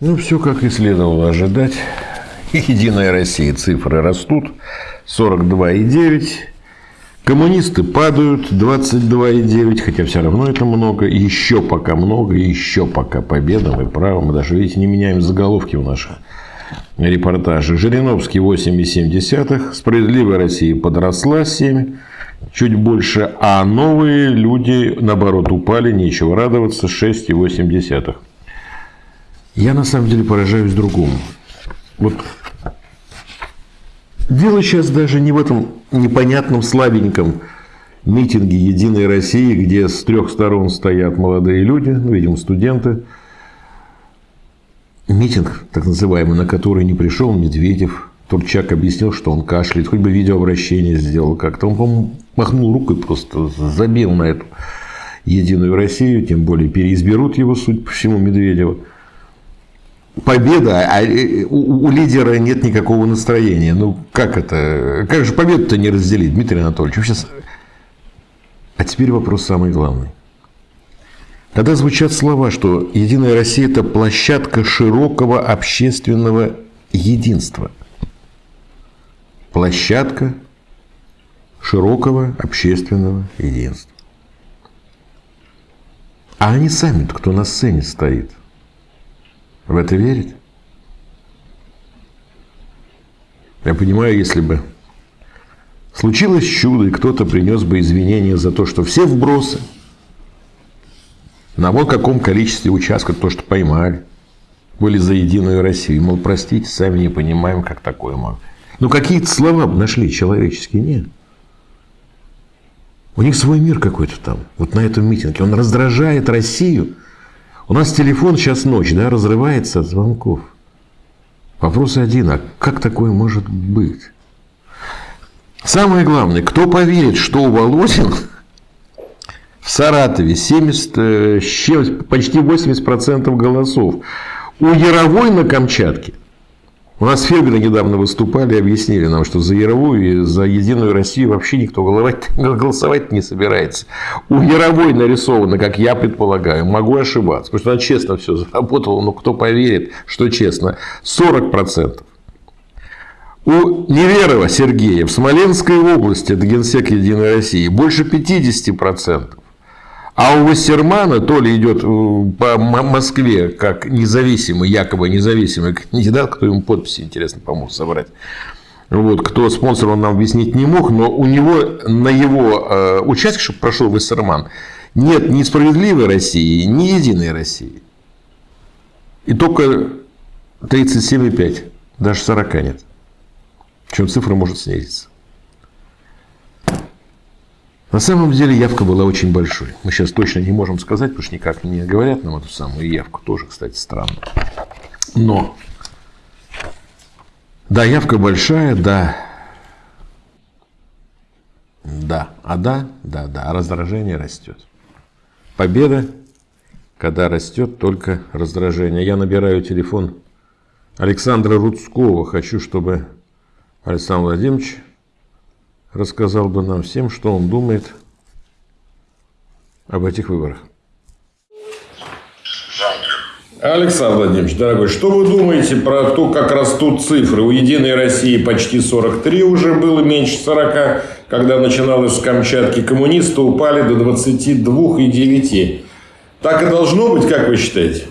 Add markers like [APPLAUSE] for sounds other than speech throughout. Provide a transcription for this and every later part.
Ну, все как и следовало ожидать. Единая Россия цифры растут. 42,9. Коммунисты падают 22,9, хотя все равно это много. Еще пока много, еще пока победа, мы правы. Мы даже, видите, не меняем заголовки в наших репортажах. Жириновский 8,7. Справедливая Россия подросла 7 чуть больше, а новые люди, наоборот, упали, нечего радоваться, 6,8. Я на самом деле поражаюсь другому. Вот дело сейчас даже не в этом непонятном слабеньком митинге «Единой России», где с трех сторон стоят молодые люди, ну, видимо, студенты. Митинг, так называемый, на который не пришел Медведев, Турчак объяснил, что он кашляет, хоть бы видеообращение сделал как-то. Он, по-моему, махнул рукой, просто забил на эту Единую Россию, тем более переизберут его, суть по всему, Медведева. Победа, а э, у, у лидера нет никакого настроения. Ну, как это? Как же победу-то не разделить, Дмитрий Анатольевич? Сейчас... А теперь вопрос самый главный. Когда звучат слова, что Единая Россия – это площадка широкого общественного единства – площадка широкого общественного единства. А они сами кто на сцене стоит? В это верит? Я понимаю, если бы случилось чудо, и кто-то принес бы извинения за то, что все вбросы на вот каком количестве участков, то, что поймали, были за Единую Россию. Мол, простите, сами не понимаем, как такое может. Ну, какие-то слова нашли человеческие, нет. У них свой мир какой-то там, вот на этом митинге. Он раздражает Россию. У нас телефон сейчас ночь, да, разрывается от звонков. Вопрос один, а как такое может быть? Самое главное, кто поверит, что у Володин в Саратове 70, э, почти 80% голосов, у Яровой на Камчатке у нас фермеры недавно выступали объяснили нам, что за Яровую и за Единую Россию вообще никто [LAUGHS] голосовать не собирается. У Яровой нарисовано, как я предполагаю, могу ошибаться, потому что она честно все заработала, но кто поверит, что честно, 40%. У Неверова Сергея в Смоленской области, это генсек Единой России, больше 50%. А у Вассермана то ли идет э, по Москве как независимый, якобы независимый кандидат, кто ему подписи, интересно, помог собрать. Вот, кто спонсор, он нам объяснить не мог, но у него на его э, участке, чтобы прошел Вассерман, нет ни справедливой России, ни единой России. И только 37,5, даже 40 нет. Причем цифра может снизиться. На самом деле явка была очень большой. Мы сейчас точно не можем сказать, потому что никак не говорят нам эту самую явку. Тоже, кстати, странно. Но, да, явка большая, да. Да, а да, да, да, а раздражение растет. Победа, когда растет только раздражение. Я набираю телефон Александра Рудского. Хочу, чтобы Александр Владимирович рассказал бы нам всем, что он думает об этих выборах. Александр Владимирович, дорогой, что вы думаете про то, как растут цифры? У «Единой России» почти 43 уже было, меньше 40. Когда начиналось с Камчатки, коммунисты упали до 22,9. Так и должно быть, как вы считаете?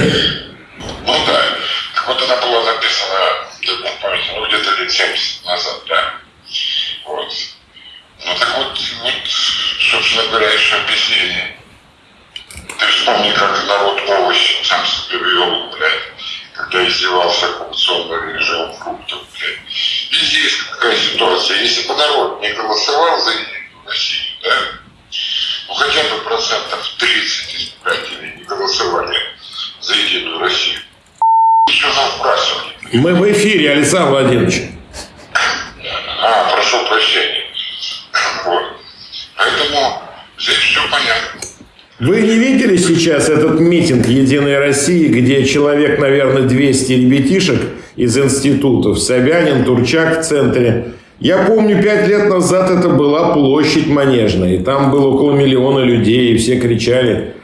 Ну да. Так вот она была написана, ну где-то лет 70 назад, да. Вот. Ну так вот, вот, собственно говоря, еще объяснение. Ты вспомни, как народ овощ сам себе вел, блядь, когда издевался оккупационный режим фруктов, блядь. И здесь какая ситуация. Если бы народ не голосовал за Россию, да, ну хотя бы процентов 30 избирателей не голосовали за Единую Россию. Еще нам вбрасывали. Мы в эфире. эфире, Александр Владимирович. А, прошу прощения. Вот. Поэтому здесь все понятно. Вы не видели сейчас этот митинг «Единой России», где человек, наверное, 200 ребятишек из институтов, Собянин, Турчак в центре. Я помню, пять лет назад это была площадь Манежная, и там было около миллиона людей, и все кричали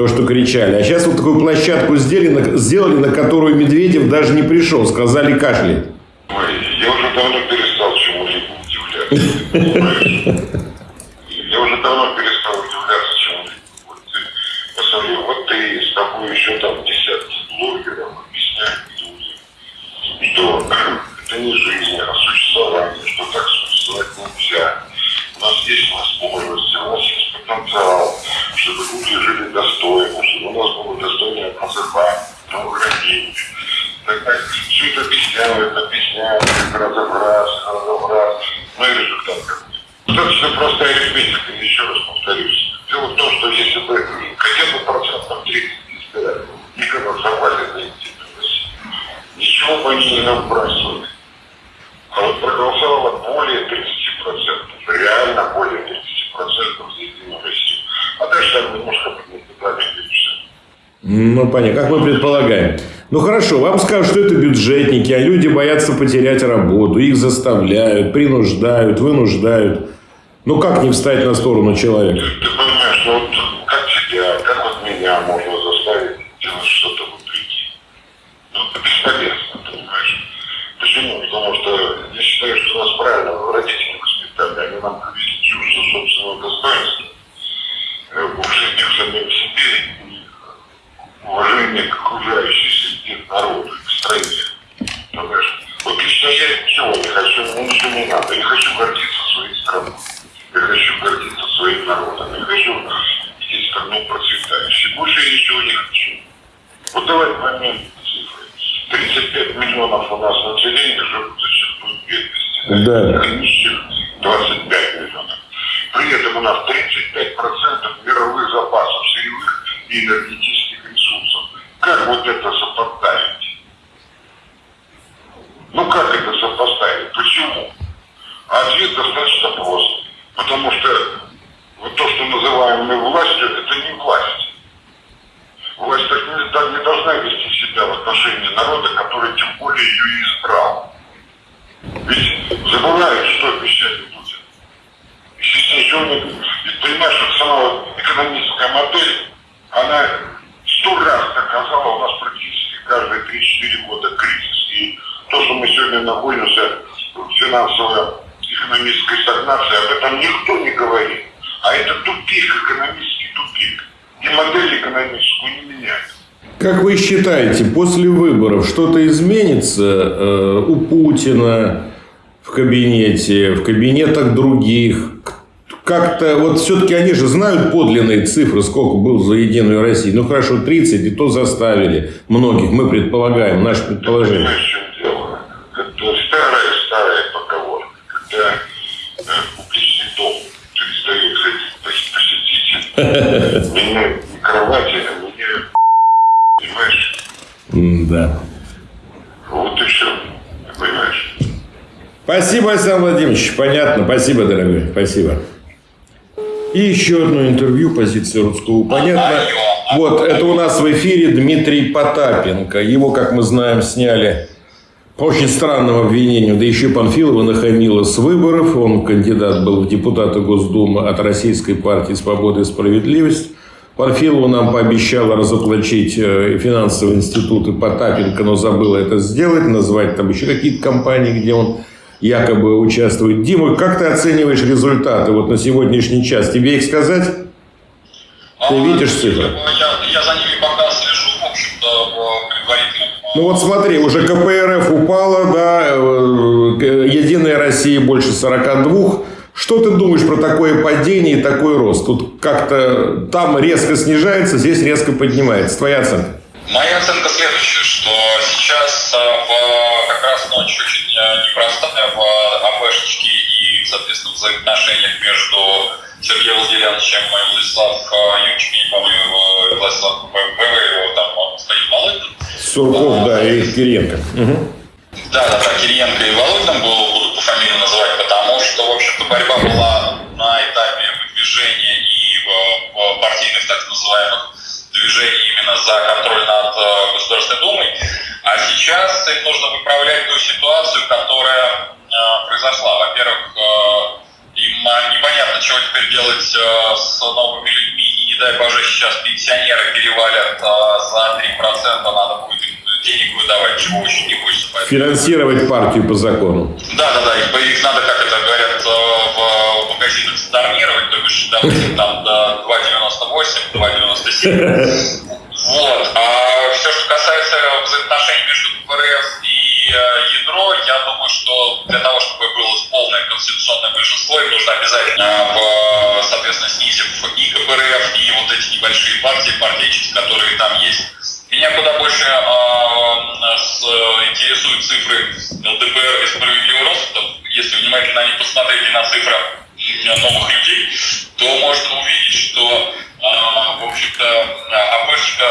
то, что кричали. А сейчас вот такую площадку сделали, сделали на которую Медведев даже не пришел, сказали кашляет. Ой, я уже давно перестал чему-либо удивляться. Я уже давно перестал удивляться чему-либо. Посмотри, вот ты с тобой еще там десятки блогеров объясняют людям, что [CLEARS THROAT] это не жизнь, а существование, что так существовать нельзя. У нас есть возможность, у нас есть потенциал, чтобы люди жили достойно, чтобы у нас было достойное просыпание, новограждение. Так, так, все это объясняют, объясняют, как разобраться, как разобраться. Ну и результат какой. Достаточно простая арифметика, еще раз повторюсь. Дело в том, что если бы хотя бы процентов 30 избирателей за Единую Россию, ничего бы они не набрасывали. А вот проголосовало более 30%, реально более 30% за Единую Россию. А дальше немножко. Ну, понятно, как мы предполагаем. Ну, хорошо, вам скажут, что это бюджетники, а люди боятся потерять работу, их заставляют, принуждают, вынуждают. Ну, как не встать на сторону человека? Ты понимаешь, что вот как тебя, как вот меня можно заставить делать что-то вопреки? Ну, это бесполезно, понимаешь? Почему? Потому что я считаю, что нас правильно родители воспитали. Они нам привили чувство собственного достоинства, э, уважение к самим себе и уважение к окружающей среде народу, к стране. Понимаешь? Вот лично я ничего не хочу, мне ничего не надо. Я хочу гордиться своей страной. Я хочу гордиться своим народом. Я хочу видеть страну процветающей. Больше я ничего не хочу. Вот давай поймем цифры. 35 миллионов у нас населения живут за чертой бедности. Да. Нищих 25 миллионов. При этом у нас 35% мировых запасов сырьевых и энергетических ресурсов. Как вот это сопоставить? Ну как это сопоставить? Почему? А ответ достаточно прост. Потому что вот то, что называем мы властью, это не власть. Власть так не, так не должна вести себя в отношении народа, который тем более ее избрал. Ведь забывают, что обещали Ведь понимаешь, что сама экономическая модель, она сто раз доказала у нас практически каждые 3-4 года кризис. И то, что мы сегодня находимся в финансово-экономической стагнации, об этом никто не говорит. А это тупик, экономический тупик. И модель экономическую не меняет. Как вы считаете, после выборов что-то изменится э, у Путина в кабинете, в кабинетах других? Как-то, вот все-таки они же знают подлинные цифры, сколько был за Единую Россию. Ну, хорошо, 30, и то заставили многих, мы предполагаем, наше предположение. Понимаешь, в чем дело? Это старая-старая поговорка. Когда э, публичный дом перестает ходить пос- посетитель, меняют не кровати, а меняют понимаешь? Да. Вот и все. Понимаешь? Спасибо, Александр Владимирович. Понятно. Спасибо, дорогой. Спасибо. И еще одно интервью позиции Рудского. Понятно. Вот, это у нас в эфире Дмитрий Потапенко. Его, как мы знаем, сняли по очень странному обвинению. Да еще Панфилова нахамила с выборов. Он кандидат был в депутаты Госдумы от Российской партии «Свобода и справедливость». Панфилова нам пообещала разоплачить э, финансовые институты Потапенко, но забыла это сделать, назвать там еще какие-то компании, где он якобы участвует. Дима, как ты оцениваешь результаты вот на сегодняшний час? Тебе их сказать? Ты видишь цифры? Я, я за ними пока слежу, в общем-то, в предварительном. Ну вот смотри, уже КПРФ упала, да, э, Единая Россия больше 42. Что ты думаешь про такое падение и такой рост? Тут как-то там резко снижается, здесь резко поднимается. Твоя оценка? Моя оценка следующая, что сейчас а, в, ночь очень а, непростая в АПшечке и, соответственно, взаимоотношениях между Сергеем Владимировичем и Владислав а, Юрьевичем, не помню, его, Владислав БВ, его там он стоит Малыгин. Сурков, да, и Кириенко. Угу. Да, да, да, Кириенко и Володин буду по фамилии называть, потому что, в общем-то, борьба была на этапе выдвижения и в партийных так называемых движений именно за контроль над э, Государственной Думой. А сейчас им нужно выправлять ту ситуацию, которая э, произошла. Во-первых, э, им непонятно, чего теперь делать с новыми людьми, и не дай боже, сейчас пенсионеры перевалят за 3%, надо будет денег выдавать, чего очень не хочется. Финансировать партию по закону. Да, да, да, их, их надо, как это говорят, в магазинах сторнировать, то бишь, допустим, там до 2,98, 2,97. Вот. А все, что касается взаимоотношений между КПРФ и э, ядро, я думаю, что для того, чтобы было полное конституционное большинство, им нужно обязательно, в, соответственно, снизив и КПРФ, и вот эти небольшие партии, партийчики, которые там есть. Меня куда больше э, с, интересуют цифры ЛДПР и справедливого роста. Если внимательно них посмотреть и на цифры новых людей, то можно увидеть, что, э, в общем-то, АПшечка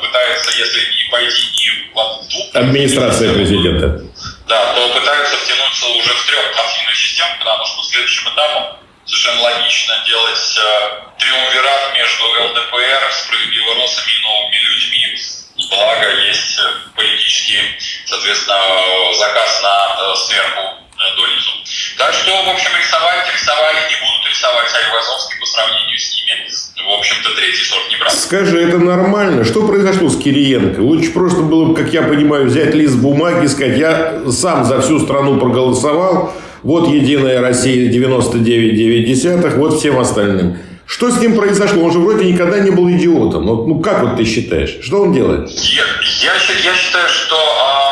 пытается, если не пойти и в двух... Администрация президента. Да, то пытаются втянуться уже в трехпартийную систему, потому что следующим этапом совершенно логично делать э, триумвират между ЛДПР, справедливоросами и новыми людьми. Благо есть э, политический, соответственно, заказ на э, сверху э, донизу. Так что, в общем, рисовать рисовали и будут рисовать Айвазовский по сравнению с ними. В общем-то, третий сорт не брал. Скажи, это нормально? Что произошло с Кириенко? Лучше просто было бы, как я понимаю, взять лист бумаги и сказать, я сам за всю страну проголосовал, вот Единая Россия 99,9, вот всем остальным. Что с ним произошло? Он же вроде никогда не был идиотом. Ну, ну как вот ты считаешь? Что он делает? Я, я, я считаю, что ему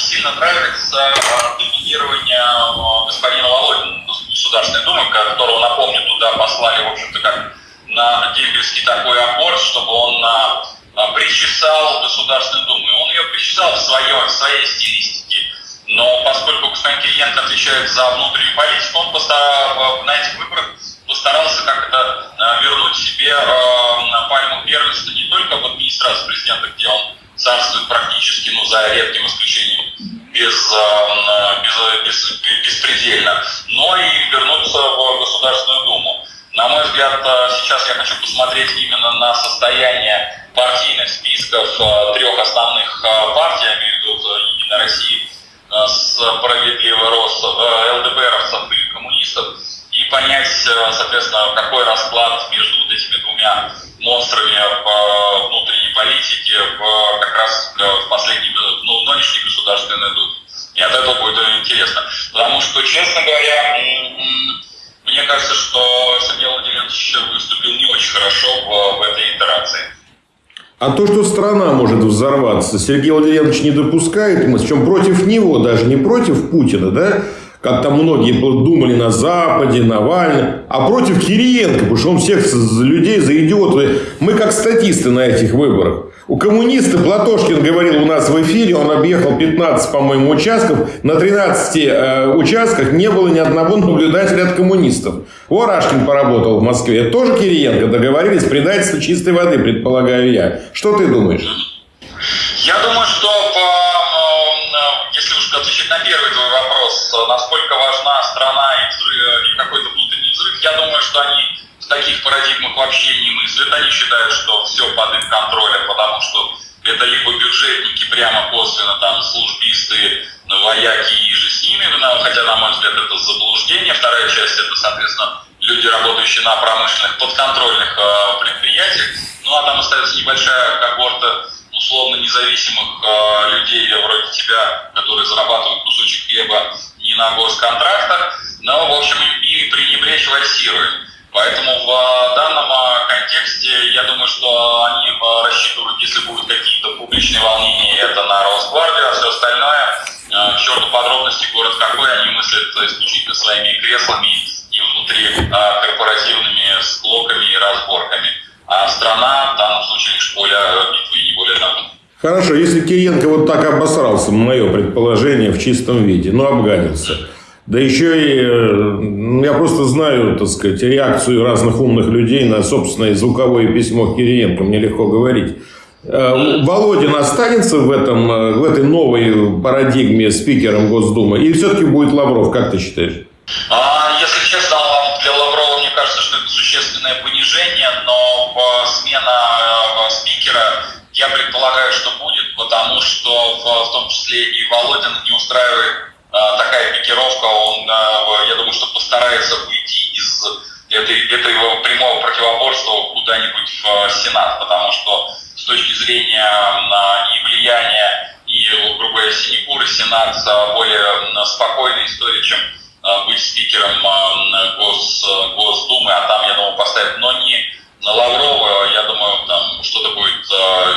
не, сильно нравится э, доминирование э, господина Володина Государственной Думы, которого, напомню, туда послали, в общем-то, как на дембельский такой аккорд, чтобы он э, причесал Государственную Думу. Он ее причесал в, свое, в своей стилистике. Но поскольку господин Кириенко отвечает за внутреннюю политику, он постар... на этих выборах постарался как-то вернуть себе пальму первенства не только в администрации президента, где он царствует практически, ну, за редким исключением, без, э, без, без, беспредельно, но и вернуться в Государственную Думу. На мой взгляд, сейчас я хочу посмотреть именно на состояние партийных списков трех основных партий, я имею в виду Единой России, справедливый рост ЛДПРовцев и коммунистов, и понять, э, соответственно, какой расклад между вот этими двумя А то, что страна может взорваться, Сергей Владимирович не допускает, мы чем против него, даже не против Путина, да, как там многие думали на Западе, Навальный, а против Кириенко, потому что он всех людей за идиоты. Мы как статисты на этих выборах. У коммуниста Платошкин говорил у нас в эфире, он объехал 15, по-моему, участков. На 13 э, участках не было ни одного наблюдателя от коммунистов. Ворашкин поработал в Москве. Тоже Кириенко договорились предательство чистой воды, предполагаю я. Что ты думаешь? Я думаю, что по отвечать на первый твой вопрос, насколько важна страна и, взрыв, и какой-то внутренний взрыв, я думаю, что они таких парадигмах вообще не мыслят. Они считают, что все под их контролем, потому что это либо бюджетники прямо косвенно, там, службисты, вояки и же с ними, хотя, на мой взгляд, это заблуждение. Вторая часть – это, соответственно, люди, работающие на промышленных подконтрольных э, предприятиях. Ну, а там остается небольшая когорта условно независимых э, людей вроде тебя, которые зарабатывают кусочек хлеба не на госконтрактах, но, в общем, ими пренебречь вальсирует. Поэтому в э, данном э, контексте я думаю, что они э, рассчитывают, если будут какие-то публичные волнения, это на Росгвардию, а все остальное, к черту подробности, город какой, они мыслят исключительно своими креслами и внутри корпоративными склоками и разборками а страна в данном случае лишь поле битвы и не более того. Хорошо, если Кириенко вот так обосрался, мое предположение, в чистом виде, ну, обгадился. Да еще и ну, я просто знаю, так сказать, реакцию разных умных людей на собственное звуковое письмо Кириенко. Мне легко говорить. Э, Володин останется в, этом, э, в этой новой парадигме спикером Госдумы? Или все-таки будет Лавров, как ты считаешь? А, если честно, для Лаврова, мне кажется, что это существенное понижение, но смена спикера, я предполагаю, что будет, потому что в, в том числе и Володин не устраивает такая пикировка, он, я думаю, что постарается выйти из этой, этого прямого противоборства куда-нибудь в Сенат, потому что с точки зрения и влияния, и, грубо говоря, синекуры Сенат более спокойная история, чем быть спикером Гос, Госдумы, а там, я думаю, поставят, но не на Лаврова, я думаю, там что-то будет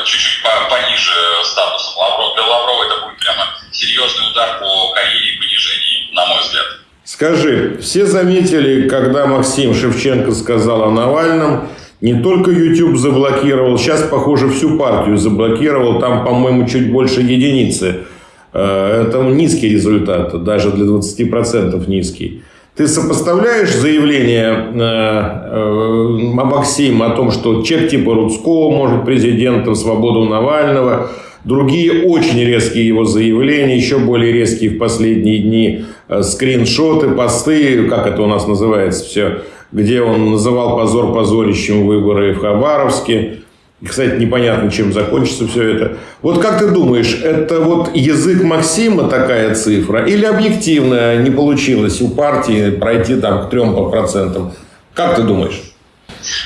чуть-чуть пониже статусом Лаврова. Для Лаврова это будет прямо серьезный удар по карьере и понижению, на мой взгляд. Скажи, все заметили, когда Максим Шевченко сказал о Навальном, не только YouTube заблокировал, сейчас, похоже, всю партию заблокировал, там, по-моему, чуть больше единицы. Э, это низкий результат, даже для 20% низкий. Ты сопоставляешь заявление э, э, Максима о том, что человек типа Рудского может президентом, свободу Навального, другие очень резкие его заявления, еще более резкие в последние дни скриншоты, посты, как это у нас называется все, где он называл позор позорищем выборы в Хабаровске. И, кстати, непонятно, чем закончится все это. Вот как ты думаешь, это вот язык Максима такая цифра? Или объективно не получилось у партии пройти там к трем по процентам? Как ты думаешь?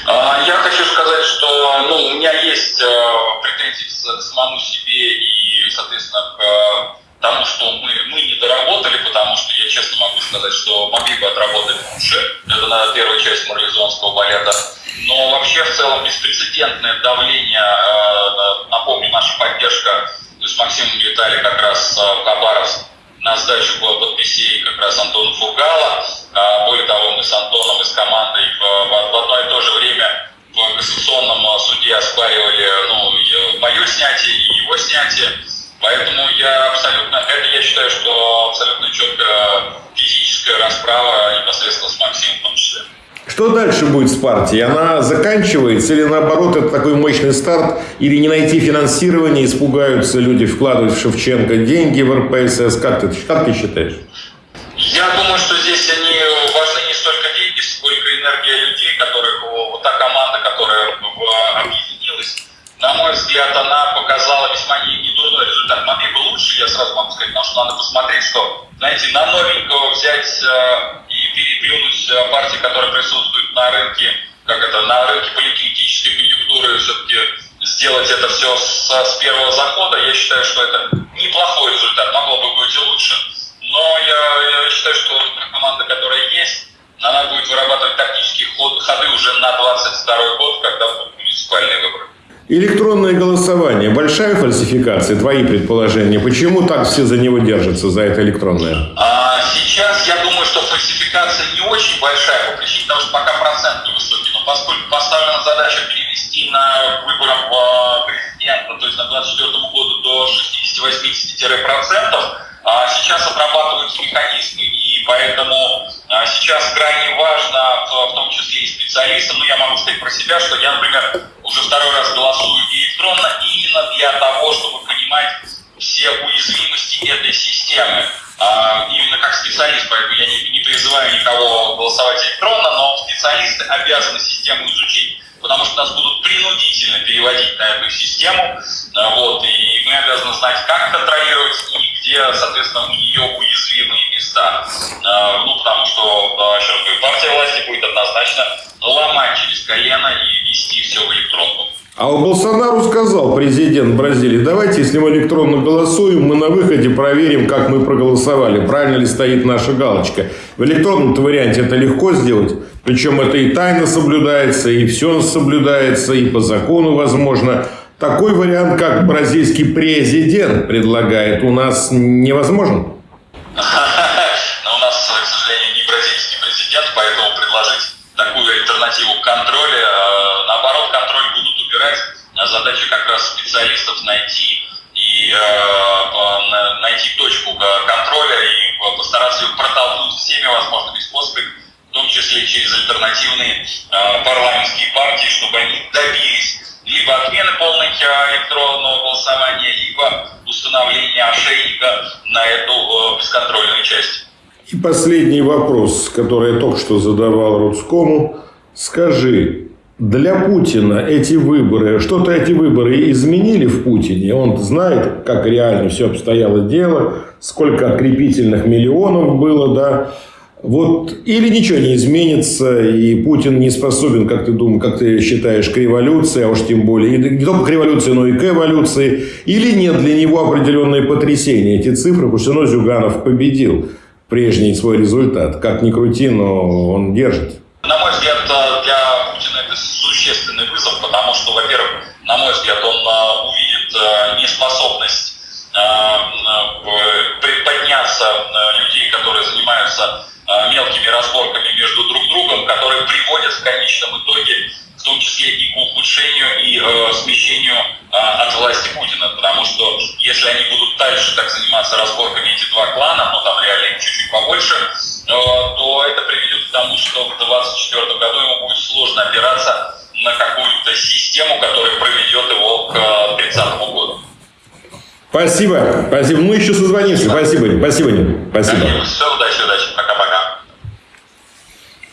А, я хочу сказать, что ну, у меня есть э, претензии к самому себе и, соответственно, к тому, что мы, мы не доработали, потому что я честно могу сказать, что могли бы отработать лучше. Это, наверное, первая часть морализонского балета. Но вообще в целом беспрецедентное давление, э, напомню, наша поддержка, то есть Максим летали как раз э, в Хабаровск на сдачу подписей как раз Антона Фургала. А, более того, мы с Антоном и с командой в, в одно и то же время в Конституционном суде оспаривали ну, мое снятие и его снятие. Поэтому я абсолютно, это я считаю, что абсолютно четко физическая расправа непосредственно с Максимом в том числе. Что дальше будет с партией? Она заканчивается или наоборот это такой мощный старт? Или не найти финансирование, испугаются люди вкладывать в Шевченко деньги в РПСС? Как ты, как ты считаешь? Я думаю, что здесь они важны не столько посмотреть, что, знаете, на новенького взять э, и переплюнуть э, партии, которые присутствуют на рынке, как это, на рынке политической конъюнктуры, все-таки сделать это все с, с первого захода, я считаю, что это неплохой результат. Могло бы быть и лучше, но я, я считаю, что команда, которая есть, она будет вырабатывать тактические ход, ходы уже на 22 год, когда будут муниципальные выборы. Электронное голосование. Большая фальсификация, твои предположения. Почему так все за него держатся, за это электронное? А, сейчас я думаю, что фальсификация не очень большая по причине того, что пока процент невысокий. Но поскольку поставлена задача перевести на выборах президента, то есть на 24 году до 60-80%, а сейчас отрабатываются механизмы. И поэтому а, сейчас крайне важно, в том числе и специалистам, ну я могу сказать про себя, что я, например, уже второй раз голосую электронно именно для того, чтобы понимать все уязвимости этой системы. А, именно как специалист, поэтому я не, не призываю никого голосовать электронно, но специалисты обязаны систему изучить, потому что нас будут принудительно переводить на эту систему, а, вот, и мы обязаны знать, как контролировать и где, соответственно, у нее уязвимые места. А, ну, потому что, еще раз говорю, партия власти будет однозначно ломать через колено и вести все в электронку. А Болсонару сказал президент Бразилии, давайте, если мы электронно голосуем, мы на выходе проверим, как мы проголосовали, правильно ли стоит наша галочка. В электронном варианте это легко сделать, причем это и тайно соблюдается, и все соблюдается, и по закону возможно. Такой вариант, как бразильский президент предлагает, у нас невозможен. Но у нас, к сожалению, не бразильский президент, поэтому предложить такую альтернативу контроля, э, наоборот, контроль будут убирать. Задача как раз специалистов найти и э, найти точку контроля и постараться ее протолкнуть всеми возможными способами, в том числе через альтернативные э, парламентские партии, чтобы они добились либо отмены полной электронного голосования, либо установления ошейника на эту э, бесконтрольную часть. И последний вопрос, который я только что задавал Рудскому. Скажи, для Путина эти выборы, что-то эти выборы изменили в Путине? Он знает, как реально все обстояло дело, сколько открепительных миллионов было, да? Вот, или ничего не изменится, и Путин не способен, как ты думаешь, как ты считаешь, к революции, а уж тем более, и не только к революции, но и к эволюции, или нет для него определенные потрясения, эти цифры, потому что ну, Зюганов победил прежний свой результат. Как ни крути, но он держит. На мой взгляд, это существенный вызов, потому что, во-первых, на мой взгляд, он а, увидит а, неспособность а, подняться людей, которые занимаются мелкими разборками между друг другом, которые приводят в конечном итоге в том числе и к ухудшению и э, смещению э, от власти Путина. Потому что если они будут дальше так заниматься разборками эти два клана, ну там реально чуть-чуть побольше, то это приведет к тому, что в 2024 году ему будет сложно опираться на какую-то систему, которая проведет его к 30 году. Спасибо. Спасибо. Мы еще созвонимся. Спасибо. Спасибо. Спасибо. Все, удачи, удачи. Пока-пока.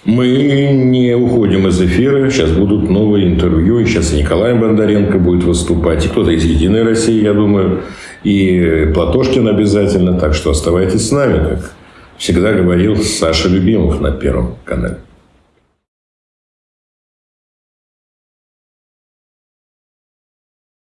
Мы не уходим из эфира. Сейчас будут новые интервью. И сейчас и Николай Бондаренко будет выступать. И кто-то из «Единой России», я думаю. И Платошкин обязательно. Так что оставайтесь с нами, как всегда говорил Саша Любимов на Первом канале.